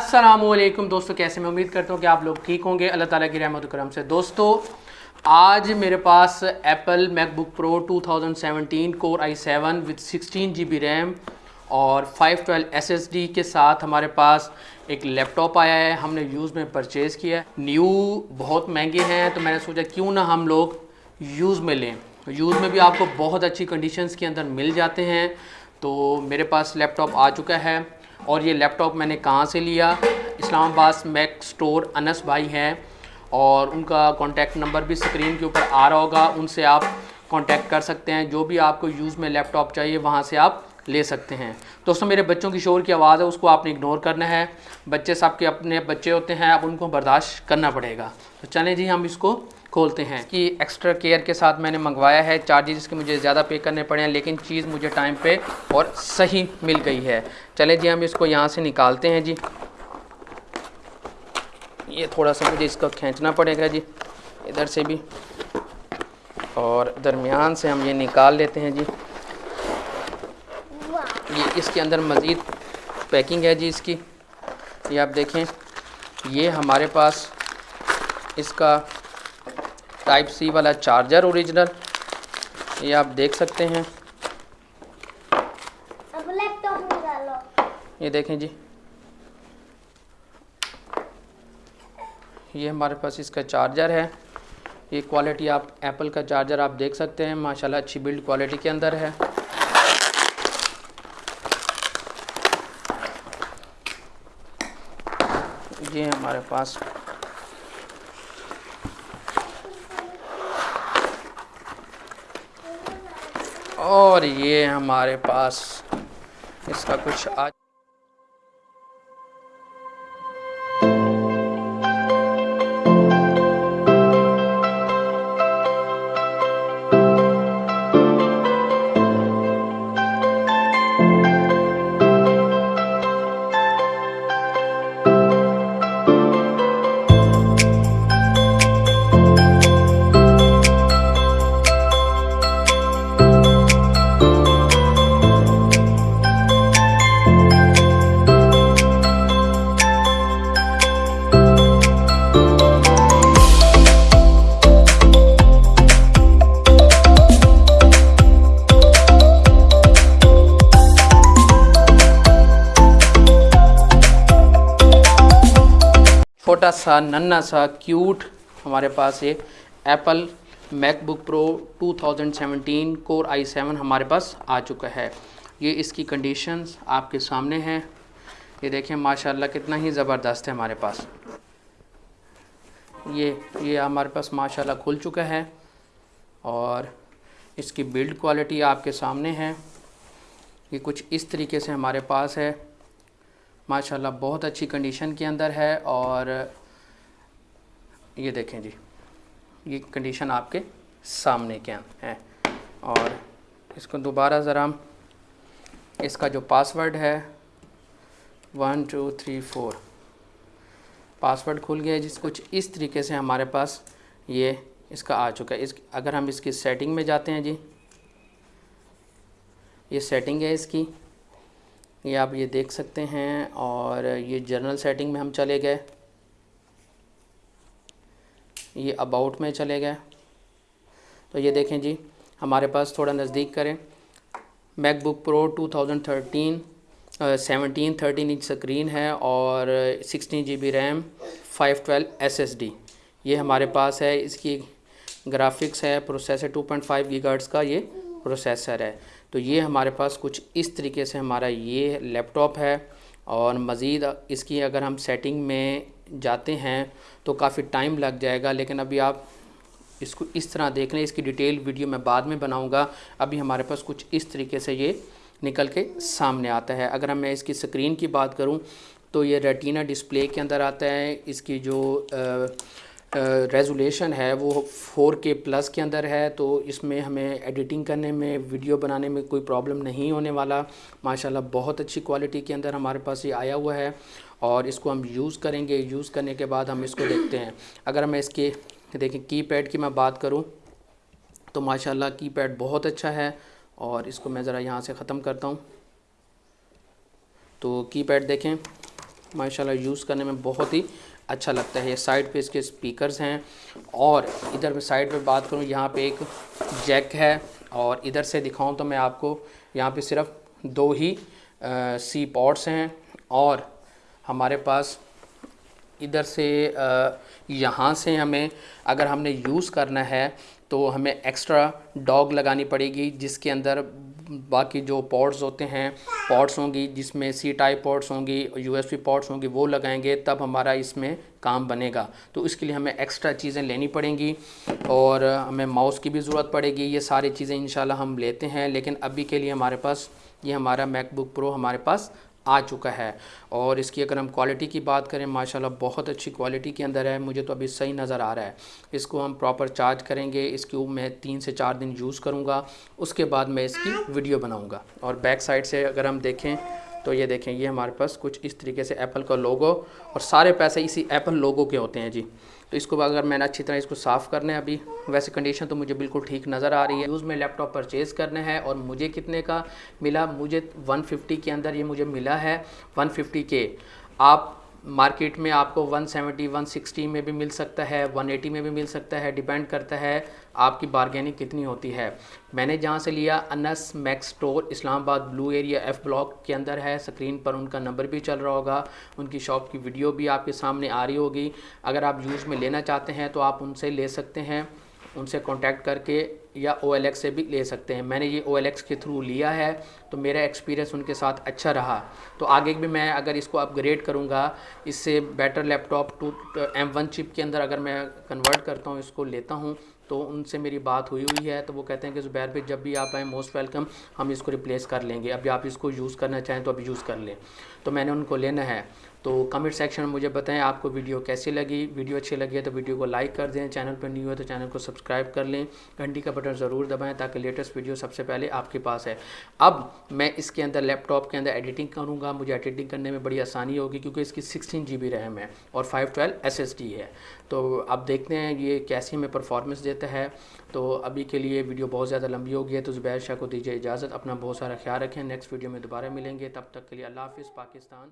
السلام علیکم دوستو، کیسے میں امید کرتا ہوں کہ آپ لوگ ٹھیک ہوں گے۔ اللہ تعالیٰ کی رحمت و کرم سے۔ دوستو، آج میرے پاس Apple MacBook Pro 2017 core i seven with sixteen G B RAM اور 512 ایس ایس ڈی کے ساتھ ہمارے پاس ایک لیپ ٹاپ آیا ہے۔ ہم نے یوز میں پرچیز کیا ہے۔ نیو بہت مہنگے ہیں، تو میں نے سوچا کیوں نہ ہم لوگ یوز میں لیں۔ یوز میں بھی آپ کو بہت اچھی کنڈیشنز کے اندر مل جاتے ہیں۔ تو میرے پاس لیپ ٹاپ آ چکا ہے۔ اور یہ لیپ ٹاپ میں نے کہاں سے لیا؟ اسلام آباد میک سٹور انس بھائی ہیں اور ان کا کانٹیکٹ نمبر بھی سکرین کے اوپر آ رہا ہوگا، ان سے آپ کانٹیکٹ کر سکتے ہیں۔ جو بھی آپ کو یوز میں لیپ ٹاپ چاہیے، وہاں سے آپ لے سکتے ہیں۔ دوستوں میرے بچوں کی شور کی آواز ہے، اس کو آپ نے اگنور کرنا ہے۔ بچے سب کے اپنے بچے ہوتے ہیں، اب ان کو برداشت کرنا پڑے گا۔ تو چلیں جی ہم اس کو کھولتے ہیں۔ کہ ایکسٹرا کیئر کے ساتھ میں نے منگوایا ہے۔ چارجز اس کے مجھے زیادہ پے کرنے پڑے ہیں، لیکن چیز مجھے ٹائم پہ اور صحیح مل گئی ہے۔ چلیں جی ہم اس کو یہاں سے نکالتے ہیں جی۔ یہ تھوڑا سا مجھے اس کو کھینچنا پڑے گا جی ادھر سے بھی۔ اور درمیان سے ہم یہ نکال لیتے ہیں جی۔ یہ اس کے اندر مزید پیکنگ ہے جی اس کی۔ یہ آپ دیکھیں، یہ ہمارے پاس اس کا ٹائپ سی والا چارجر اوریجنل یہ آپ دیکھ سکتے ہیں۔ یہ دیکھیں جی۔ یہ ہمارے پاس اس کا چارجر ہے۔ یہ کوالٹی آپ ایپل کا چارجر آپ دیکھ سکتے ہیں۔ ماشاءاللہ اچھی بلڈ کوالٹی کے اندر ہے۔ یہ ہمارے پاس اور یہ ہمارے پاس اس کا کچھ آج چھوٹا سا ننا سا کیوٹ ہمارے پاس یہ Apple MacBook Pro 2017 core i seven ہمارے پاس آ چکا ہے یہ اس کی کنڈیشنز آپ کے سامنے ہیں یہ دیکھیں ماشاءاللہ کتنا ہی زبردست ہے ہمارے پاس یہ یہ ہمارے پاس ماشاءاللہ کھل چکا ہے اور اس کی بلڈ کوالٹی آپ کے سامنے ہے یہ کچھ اس طریقے سے ہمارے پاس ہے ماشاءاللہ بہت اچھی کنڈیشن کے اندر ہے اور یہ دیکھیں جی یہ کنڈیشن آپ کے سامنے کے ہیں اور اس کو دوبارہ ذرا اس کا جو پاسورڈ ہے one two three four password کھل گیا جس، کچھ اس طریقے سے ہمارے پاس یہ اس کا آ چکا ہے۔ اس، اگر ہم اس کی سیٹنگ میں جاتے ہیں جی یہ سیٹنگ ہے اس کی۔ یہ آپ یہ دیکھ سکتے ہیں اور یہ جنرل سیٹنگ میں ہم چلے گئے۔ یہ اباؤٹ میں چلے گئے۔ تو یہ دیکھیں جی ہمارے پاس تھوڑا نزدیک کریں۔ MacBook Pro two thousand thirteen seventeen thirteen inch screen ہے اور sixteen G B RAM five twelve S S D یہ ہمارے پاس ہے، اس کی گرافکس ہے processor two point five gigahertz کا یہ پروسیسر ہے۔ تو یہ ہمارے پاس کچھ اس طریقے سے ہمارا یہ لیپ ٹاپ ہے اور مزید اس کی اگر ہم سیٹنگ میں جاتے ہیں تو کافی ٹائم لگ جائے گا، لیکن ابھی آپ اس کو اس طرح دیکھ لیں، اس کی ڈیٹیل ویڈیو میں بعد میں بناؤں گا۔ ابھی ہمارے پاس کچھ اس طریقے سے یہ نکل کے سامنے آتا ہے۔ اگر ہم میں اس کی سکرین کی بات کروں تو یہ ریٹینا ڈسپلے کے اندر آتا ہے، اس کی جو ریزولیشن ہے، وہ فور کے پلس کے اندر ہے، تو اس میں ہمیں ایڈیٹنگ کرنے میں ویڈیو بنانے میں کوئی پرابلم نہیں ہونے والا۔ ماشاءاللہ بہت اچھی کوالٹی کے اندر ہمارے پاس یہ آیا ہوا ہے۔ اور اس کو ہم یوز کریں گے یوز کرنے کے بعد ہم اس کو دیکھتے ہیں۔ اگر میں اس کے، دیکھیں کی پیڈ کی میں بات کروں، تو ماشاءاللہ کی پیڈ بہت اچھا ہے۔ اور اس کو میں ذرا یہاں سے ختم کرتا ہوں۔ تو کی پیڈ دیکھیں، ماشاءاللہ یوز کرنے میں بہت ہی اچھا لگتا ہے۔ یہ سائڈ پہ اس کے سپیکرز ہیں اور ادھر میں سائڈ پہ بات کروں، یہاں پہ ایک جیک ہے اور ادھر سے دکھاؤں تو میں آپ کو یہاں پہ صرف دو ہی سی پورٹس ہیں اور ہمارے پاس ادھر سے یہاں سے ہمیں اگر ہم نے یوز کرنا ہے تو ہمیں ایکسٹرا ڈاگ لگانی پڑے گی جس کے اندر باقی جو پورٹس ہوتے ہیں پورٹس ہوں گی جس میں سی ٹائپ پورٹس ہوں گی یو ایس پی پورٹس ہوں گی، وہ لگائیں گے، تب ہمارا اس میں کام بنے گا۔ تو اس کے لیے ہمیں ایکسٹرا چیزیں لینی پڑیں گی اور ہمیں ماؤس کی بھی ضرورت پڑے گی۔ یہ ساری چیزیں انشاءاللہ ہم لیتے ہیں، لیکن ابھی کے لیے ہمارے پاس، یہ ہمارا میک بک پرو ہمارے پاس آ چکا ہے۔ اور اس کی اگر ہم کوالٹی کی بات کریں، ماشاءاللہ بہت اچھی کوالٹی کے اندر ہے۔ مجھے تو ابھی صحیح نظر آ رہا ہے۔ اس کو ہم پراپر چارج کریں گے۔ اس کی میں تین سے چار دن یوز کروں گا۔ اس کے بعد میں اس کی ویڈیو بناؤں گا۔ اور بیک سائڈ سے اگر ہم دیکھیں تو یہ دیکھیں، یہ ہمارے پاس کچھ اس طریقے سے ایپل کا لوگو اور سارے پیسے اسی ایپل لوگو کے ہوتے ہیں جی۔ تو اس کو اگر میں نے اچھی طرح اس کو صاف کرنا ہے ابھی، ویسے کنڈیشن تو مجھے بالکل ٹھیک نظر آ رہی ہے۔ یوز میں لیپ ٹاپ پرچیز کرنا ہے اور مجھے کتنے کا ملا؟ مجھے ون ففٹی کے اندر یہ مجھے ملا ہے ون ففٹی کے آپ مارکیٹ میں آپ کو ون سیونٹی ون سکسٹی میں بھی مل سکتا ہے ون ایٹی میں بھی مل سکتا ہے ڈیپینڈ کرتا ہے آپ کی بارگیننگ کتنی ہوتی ہے۔ میں نے جہاں سے لیا انس میکس سٹور اسلام آباد بلو ایریا ایف بلاک کے اندر ہے۔ سکرین پر ان کا نمبر بھی چل رہا ہوگا۔ ان کی شاپ کی ویڈیو بھی آپ کے سامنے آ رہی ہوگی۔ اگر آپ یوز میں لینا چاہتے ہیں تو آپ ان سے لے سکتے ہیں۔ ان سے کانٹیکٹ کر کے یا او ایل ایکس سے بھی لے سکتے ہیں۔ میں نے یہ او ایل ایکس کے تھرو لیا ہے تو میرا ایکسپیرینس ان کے ساتھ اچھا رہا۔ تو آگے بھی میں اگر اس کو اپ گریڈ کروں گا اس سے better laptop to M one chip کے اندر اگر میں کنورٹ کرتا ہوں، اس کو لیتا ہوں، تو ان سے میری بات ہوئی ہوئی ہے۔ تو وہ کہتے ہیں کہ زبیر بھائی، جب بھی آپ آئیں موسٹ ویلکم ہم اس کو ریپلیس کر لیں گے۔ ابھی آپ اس کو یوز کرنا چاہیں تو ابھی یوز کر لیں۔ تو میں نے ان کو لینا ہے۔ تو کمنٹ سیکشن میں مجھے بتائیں آپ کو ویڈیو کیسی لگی؟ ویڈیو اچھی لگی ہے تو ویڈیو کو لائک کر دیں۔ چینل پر نیو ہے تو چینل کو سبسکرائب کر لیں۔ گھنٹی کا بٹن ضرور دبائیں تاکہ لیٹسٹ ویڈیو سب سے پہلے آپ کے پاس ہے۔ اب میں اس کے اندر لیپ ٹاپ کے اندر ایڈیٹنگ کروں گا۔ مجھے ایڈیٹنگ کرنے میں بڑی آسانی ہوگی کیونکہ اس کی سکسٹین جی بی ریم ہے اور five twelve S S D ہے۔ تو اب دیکھتے ہیں یہ کیسی ہمیں پرفارمنس دیتا ہے۔ تو ابھی کے لیے ویڈیو بہت زیادہ لمبی ہوگی ہے تو زبیر شاہ کو دیجیے اجازت۔ اپنا بہت سارا خیال رکھیں۔ نیکسٹ ویڈیو میں دوبارہ ملیں گے۔ تب تک کے لیے اللہ حافظ، پاکستان۔